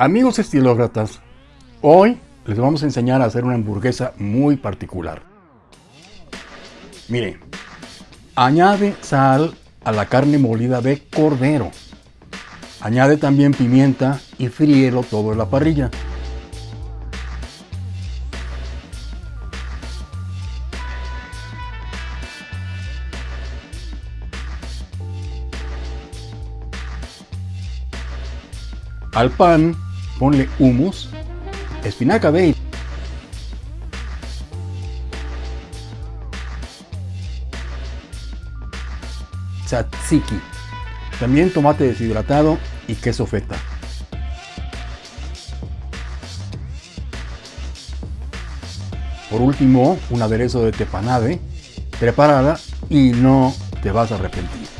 Amigos estilócratas, hoy les vamos a enseñar a hacer una hamburguesa muy particular. Mire, añade sal a la carne molida de cordero. Añade también pimienta y fríelo todo en la parrilla. Al pan ponle humus, espinaca baby, tzatziki, también tomate deshidratado y queso feta. Por último, un aderezo de tepanade, preparada y no te vas a arrepentir.